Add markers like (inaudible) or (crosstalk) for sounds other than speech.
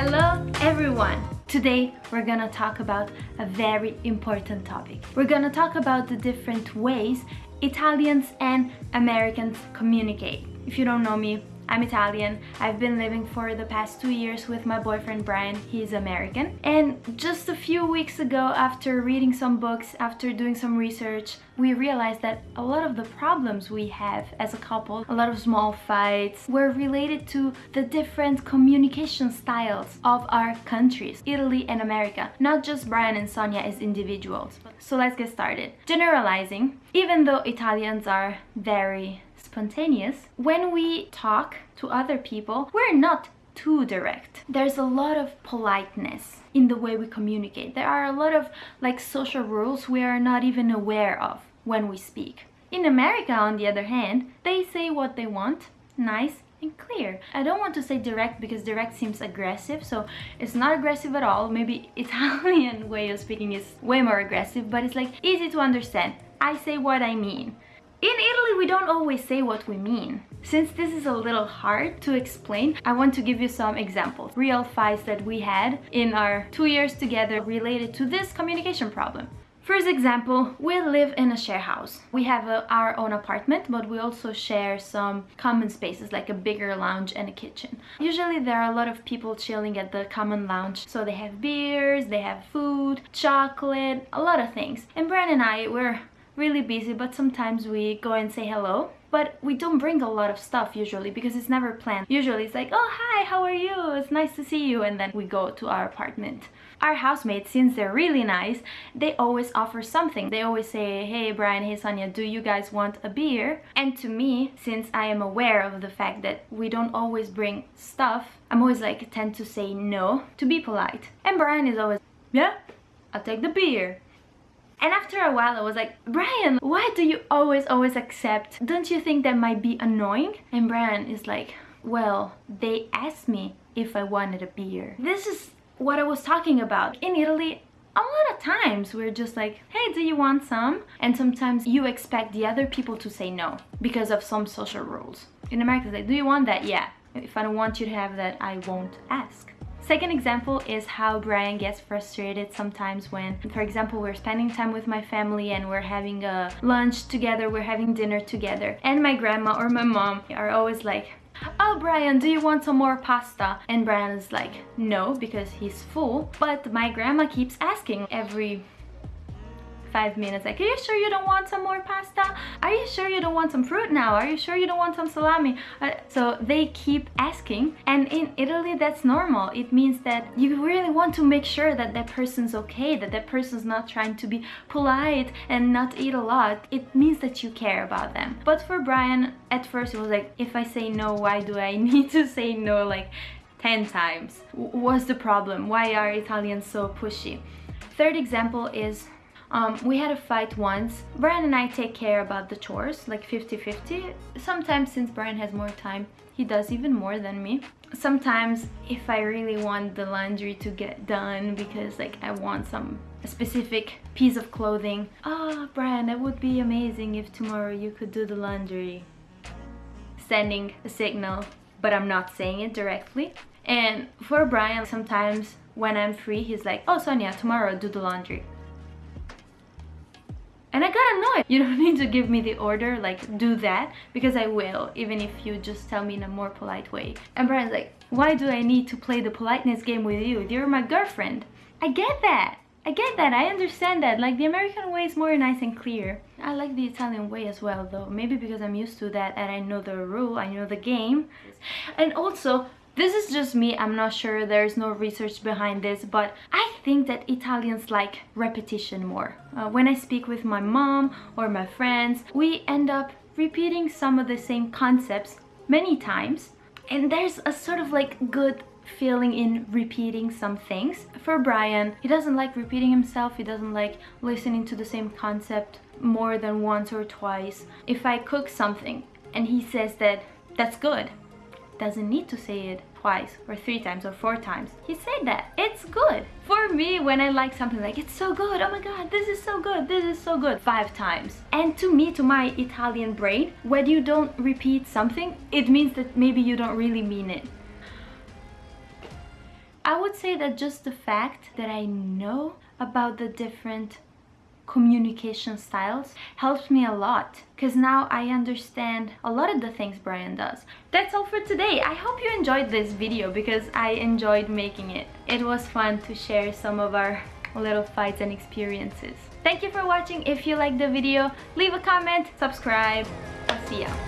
Hello everyone! Today we're gonna talk about a very important topic. We're gonna talk about the different ways Italians and Americans communicate. If you don't know me, I'm Italian. I've been living for the past two years with my boyfriend Brian. He's American. And just a few weeks ago, after reading some books, after doing some research, we realized that a lot of the problems we have as a couple, a lot of small fights, were related to the different communication styles of our countries, Italy and America, not just Brian and Sonia as individuals. So let's get started. Generalizing, even though Italians are very spontaneous. When we talk to other people, we're not too direct. There's a lot of politeness in the way we communicate. There are a lot of like social rules we are not even aware of when we speak. In America, on the other hand, they say what they want, nice and clear. I don't want to say direct because direct seems aggressive, so it's not aggressive at all. Maybe (laughs) Italian way of speaking is way more aggressive, but it's like easy to understand. I say what I mean. In Italy, we don't always say what we mean. Since this is a little hard to explain, I want to give you some examples. Real fights that we had in our two years together related to this communication problem. First example, we live in a share house. We have a, our own apartment, but we also share some common spaces like a bigger lounge and a kitchen. Usually there are a lot of people chilling at the common lounge. So they have beers, they have food, chocolate, a lot of things. And Brian and I, we're really busy but sometimes we go and say hello. But we don't bring a lot of stuff usually because it's never planned. Usually it's like oh hi how are you? It's nice to see you. And then we go to our apartment. Our housemates since they're really nice they always offer something. They always say hey brian hey sonia do you guys want a beer? And to me since i am aware of the fact that we don't always bring stuff i'm always like tend to say no to be polite. And brian is always yeah i'll take the beer and after a while I was like, Brian, why do you always, always accept? Don't you think that might be annoying? And Brian is like, well, they asked me if I wanted a beer. This is what I was talking about. In Italy, a lot of times we're just like, hey, do you want some? And sometimes you expect the other people to say no because of some social rules. In America, like, do you want that? Yeah. If I don't want you to have that, I won't ask. Second example is how Brian gets frustrated sometimes when, for example, we're spending time with my family and we're having a lunch together, we're having dinner together. And my grandma or my mom are always like, oh Brian do you want some more pasta and Brian is like no because he's full but my grandma keeps asking every five minutes. Like are you sure you don't want some more pasta? Are you sure you don't want some fruit now? Are you sure you don't want some salami? Uh, so they keep asking. And in Italy that's normal. It means that you really want to make sure that that person's okay that that person's not trying to be polite and not eat a lot. It means that you care about them. But for Brian at first it was like if I say no why do I (laughs) need to say no like 10 times? What's the problem. Why are Italians so pushy? Third example is um, we had a fight once. Brian and I take care about the chores, like 50-50. Sometimes since Brian has more time, he does even more than me. Sometimes if I really want the laundry to get done because like I want some specific piece of clothing. Oh, Brian, that would be amazing if tomorrow you could do the laundry. Sending a signal, but I'm not saying it directly. And for Brian, sometimes when I'm free, he's like, oh, Sonia, tomorrow do the laundry. And I got annoyed. You don't (laughs) need to give me the order, like, do that, because I will, even if you just tell me in a more polite way. And Brian's like, why do I need to play the politeness game with you? You're my girlfriend. I get that. I get that, I understand that. Like, the American way is more nice and clear. I like the Italian way as well, though. Maybe because I'm used to that and I know the rule, I know the game. And also, this is just me, I'm not sure, there's no research behind this, but I think that Italians like repetition more. Uh, when I speak with my mom or my friends, we end up repeating some of the same concepts many times and there's a sort of like good feeling in repeating some things. For Brian, he doesn't like repeating himself, he doesn't like listening to the same concept more than once or twice. If I cook something and he says that that's good, doesn't need to say it twice or three times or four times. He said that. It's good. For me, when I like something like, it's so good, oh my god, this is so good, this is so good, five times. And to me, to my Italian brain, when you don't repeat something, it means that maybe you don't really mean it. I would say that just the fact that I know about the different communication styles helps me a lot because now I understand a lot of the things Brian does. That's all for today. I hope you enjoyed this video because I enjoyed making it. It was fun to share some of our little fights and experiences. Thank you for watching. If you liked the video, leave a comment, subscribe. I'll see ya.